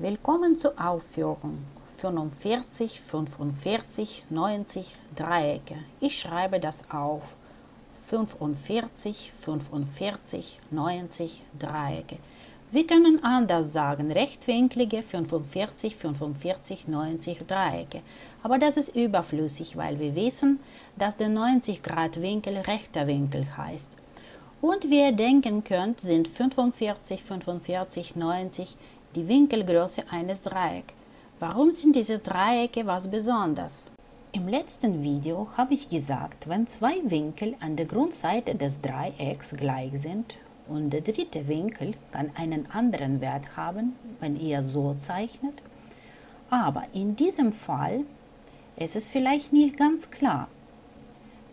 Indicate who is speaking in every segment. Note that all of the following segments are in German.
Speaker 1: Willkommen zur Aufführung 45, 45, 90 Dreiecke. Ich schreibe das auf 45, 45, 90 Dreiecke. Wir können anders sagen, rechtwinklige 45, 45, 90 Dreiecke. Aber das ist überflüssig, weil wir wissen, dass der 90 Grad Winkel rechter Winkel heißt. Und wie ihr denken könnt, sind 45, 45, 90 die Winkelgröße eines Dreiecks. Warum sind diese Dreiecke was Besonderes? Im letzten Video habe ich gesagt, wenn zwei Winkel an der Grundseite des Dreiecks gleich sind und der dritte Winkel kann einen anderen Wert haben, wenn ihr so zeichnet. Aber in diesem Fall ist es vielleicht nicht ganz klar,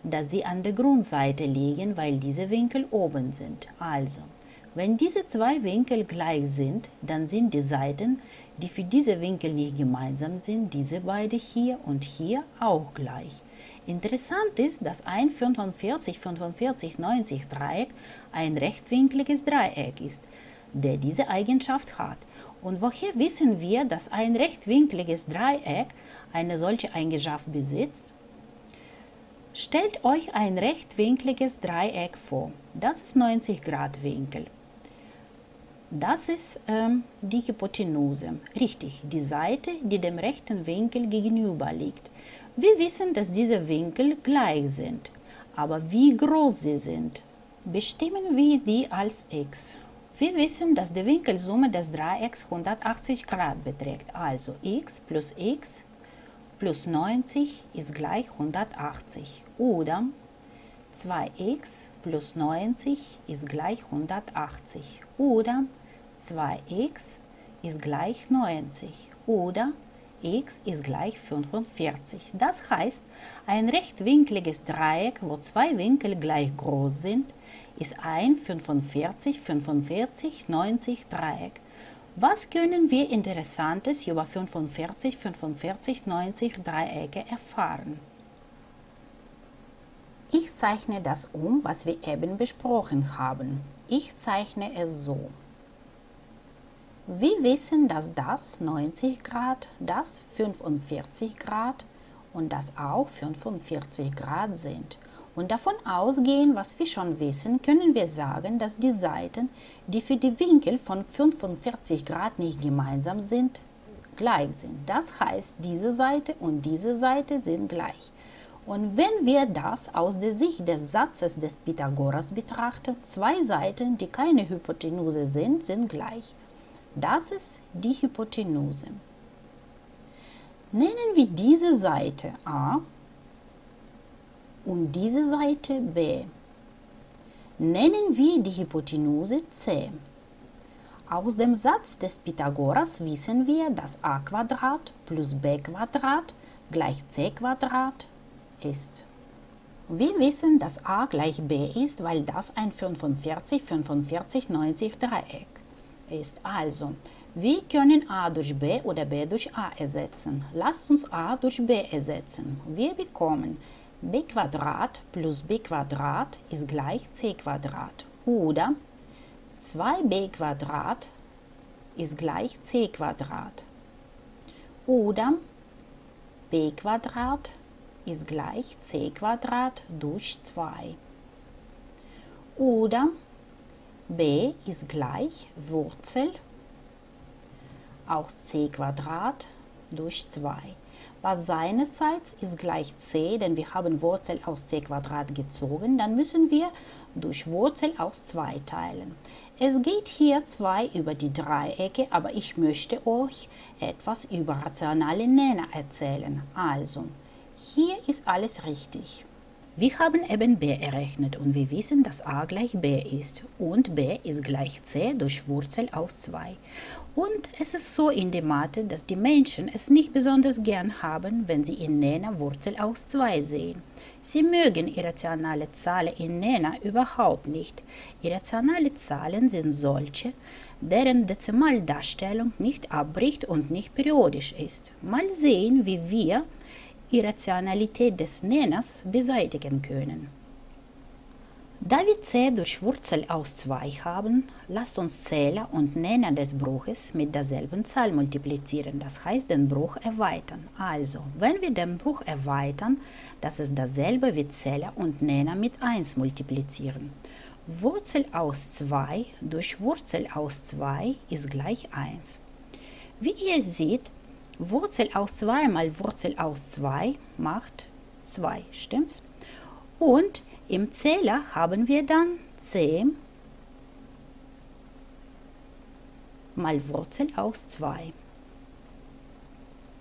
Speaker 1: dass sie an der Grundseite liegen, weil diese Winkel oben sind. Also, wenn diese zwei Winkel gleich sind, dann sind die Seiten, die für diese Winkel nicht gemeinsam sind, diese beide hier und hier auch gleich. Interessant ist, dass ein 45-45-90 Dreieck ein rechtwinkliges Dreieck ist, der diese Eigenschaft hat. Und woher wissen wir, dass ein rechtwinkliges Dreieck eine solche Eigenschaft besitzt? Stellt euch ein rechtwinkliges Dreieck vor. Das ist 90 Grad Winkel. Das ist ähm, die Hypotenuse. Richtig, die Seite, die dem rechten Winkel gegenüber liegt. Wir wissen, dass diese Winkel gleich sind. Aber wie groß sie sind, bestimmen wir die als x. Wir wissen, dass die Winkelsumme des Dreiecks 180 Grad beträgt. Also x plus x plus 90 ist gleich 180. Oder 2x plus 90 ist gleich 180 oder 2x ist gleich 90 oder x ist gleich 45. Das heißt, ein rechtwinkliges Dreieck, wo zwei Winkel gleich groß sind, ist ein 45, 45, 90 Dreieck. Was können wir Interessantes über 45, 45, 90 Dreiecke erfahren? Ich zeichne das um, was wir eben besprochen haben. Ich zeichne es so. Wir wissen, dass das 90 Grad, das 45 Grad und das auch 45 Grad sind. Und davon ausgehen, was wir schon wissen, können wir sagen, dass die Seiten, die für die Winkel von 45 Grad nicht gemeinsam sind, gleich sind. Das heißt, diese Seite und diese Seite sind gleich. Und wenn wir das aus der Sicht des Satzes des Pythagoras betrachten, zwei Seiten, die keine Hypotenuse sind, sind gleich. Das ist die Hypotenuse. Nennen wir diese Seite A und diese Seite B. Nennen wir die Hypotenuse C. Aus dem Satz des Pythagoras wissen wir, dass a plus b gleich c ist. Wir wissen, dass a gleich b ist, weil das ein 45-45-90 Dreieck ist. Also, wir können a durch b oder b durch a ersetzen. Lasst uns a durch b ersetzen. Wir bekommen b plus b ist gleich c oder 2b ist gleich c oder b ist gleich c durch 2 oder b ist gleich Wurzel aus c durch 2. Was seinerseits ist gleich c, denn wir haben Wurzel aus c gezogen, dann müssen wir durch Wurzel aus 2 teilen. Es geht hier 2 über die Dreiecke, aber ich möchte euch etwas über rationale Nenner erzählen. Also, hier ist alles richtig. Wir haben eben b errechnet und wir wissen, dass a gleich b ist und b ist gleich c durch Wurzel aus 2. Und es ist so in der Mathe, dass die Menschen es nicht besonders gern haben, wenn sie in Nenner Wurzel aus 2 sehen. Sie mögen irrationale Zahlen in Nenner überhaupt nicht. Irrationale Zahlen sind solche, deren Dezimaldarstellung nicht abbricht und nicht periodisch ist. Mal sehen, wie wir Irrationalität des Nenners beseitigen können. Da wir c durch Wurzel aus 2 haben, lasst uns Zähler und Nenner des Bruches mit derselben Zahl multiplizieren, das heißt den Bruch erweitern. Also, wenn wir den Bruch erweitern, das ist dasselbe wie Zähler und Nenner mit 1 multiplizieren. Wurzel aus 2 durch Wurzel aus 2 ist gleich 1. Wie ihr seht, Wurzel aus 2 mal Wurzel aus 2 macht 2, stimmt's? Und im Zähler haben wir dann c mal Wurzel aus 2.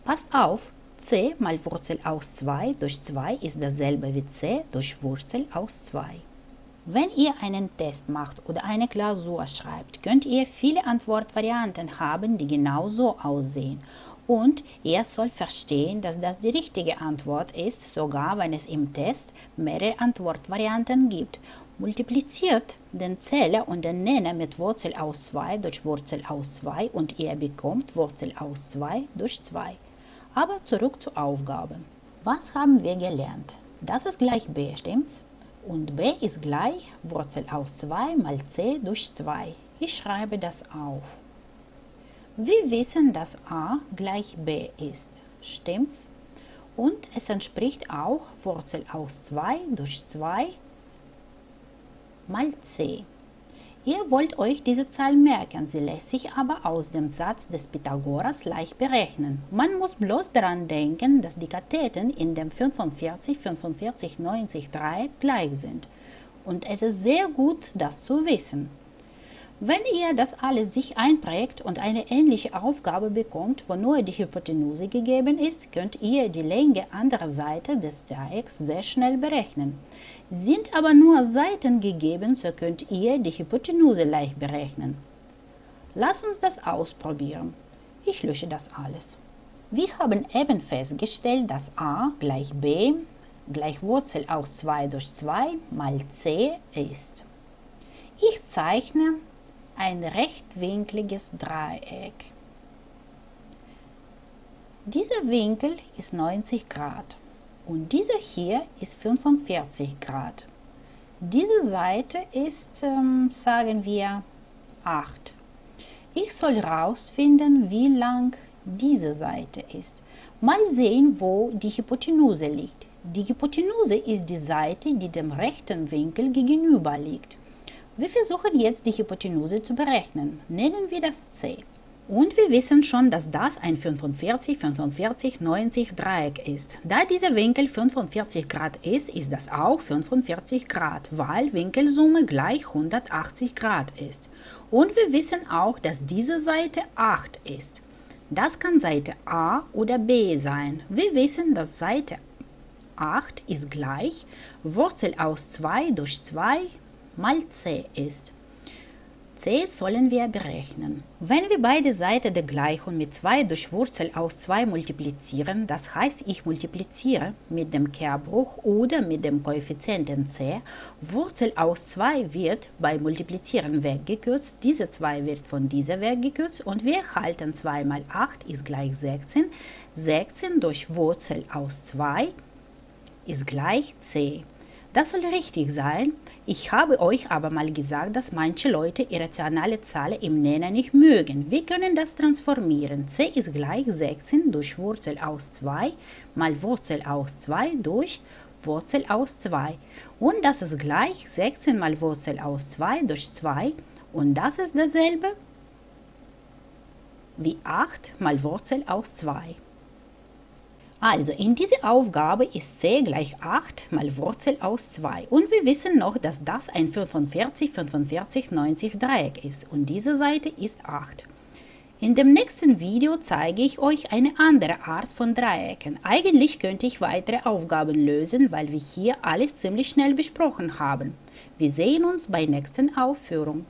Speaker 1: Passt auf, c mal Wurzel aus 2 durch 2 ist dasselbe wie c durch Wurzel aus 2. Wenn ihr einen Test macht oder eine Klausur schreibt, könnt ihr viele Antwortvarianten haben, die genau so aussehen und ihr sollt verstehen, dass das die richtige Antwort ist, sogar wenn es im Test mehrere Antwortvarianten gibt. Multipliziert den Zähler und den Nenner mit Wurzel aus 2 durch Wurzel aus 2 und ihr bekommt Wurzel aus 2 durch 2. Aber zurück zur Aufgabe. Was haben wir gelernt? Das ist gleich b, stimmt's? Und b ist gleich Wurzel aus 2 mal c durch 2. Ich schreibe das auf. Wir wissen, dass a gleich b ist. Stimmt's? Und es entspricht auch Wurzel aus 2 durch 2 mal c. Ihr wollt euch diese Zahl merken, sie lässt sich aber aus dem Satz des Pythagoras leicht berechnen. Man muss bloß daran denken, dass die Katheten in dem 45, 45, 90 Dreieck gleich sind. Und es ist sehr gut, das zu wissen. Wenn ihr das alles sich einprägt und eine ähnliche Aufgabe bekommt, wo nur die Hypotenuse gegeben ist, könnt ihr die Länge anderer Seite des Dreiecks sehr schnell berechnen. Sind aber nur Seiten gegeben, so könnt ihr die Hypotenuse leicht berechnen. Lass uns das ausprobieren. Ich lösche das alles. Wir haben eben festgestellt, dass a gleich b gleich Wurzel aus 2 durch 2 mal c ist. Ich zeichne ein rechtwinkliges Dreieck. Dieser Winkel ist 90 Grad und dieser hier ist 45 Grad. Diese Seite ist, ähm, sagen wir, 8. Ich soll herausfinden, wie lang diese Seite ist. Mal sehen, wo die Hypotenuse liegt. Die Hypotenuse ist die Seite, die dem rechten Winkel gegenüber liegt. Wir versuchen jetzt die Hypotenuse zu berechnen. Nennen wir das c. Und wir wissen schon, dass das ein 45, 45, 90 Dreieck ist. Da dieser Winkel 45 Grad ist, ist das auch 45 Grad, weil Winkelsumme gleich 180 Grad ist. Und wir wissen auch, dass diese Seite 8 ist. Das kann Seite A oder B sein. Wir wissen, dass Seite 8 ist gleich Wurzel aus 2 durch 2 mal c ist. c sollen wir berechnen. Wenn wir beide Seiten der Gleichung mit 2 durch Wurzel aus 2 multiplizieren, das heißt, ich multipliziere mit dem Kehrbruch oder mit dem Koeffizienten c, Wurzel aus 2 wird bei Multiplizieren weggekürzt, diese 2 wird von dieser weggekürzt und wir erhalten 2 mal 8 ist gleich 16. 16 durch Wurzel aus 2 ist gleich c. Das soll richtig sein. Ich habe euch aber mal gesagt, dass manche Leute irrationale Zahlen im Nenner nicht mögen. Wir können das transformieren. c ist gleich 16 durch Wurzel aus 2 mal Wurzel aus 2 durch Wurzel aus 2. Und das ist gleich 16 mal Wurzel aus 2 durch 2. Und das ist dasselbe wie 8 mal Wurzel aus 2. Also in dieser Aufgabe ist c gleich 8 mal Wurzel aus 2 und wir wissen noch, dass das ein 45, 45, 90 Dreieck ist und diese Seite ist 8. In dem nächsten Video zeige ich euch eine andere Art von Dreiecken. Eigentlich könnte ich weitere Aufgaben lösen, weil wir hier alles ziemlich schnell besprochen haben. Wir sehen uns bei nächsten Aufführung.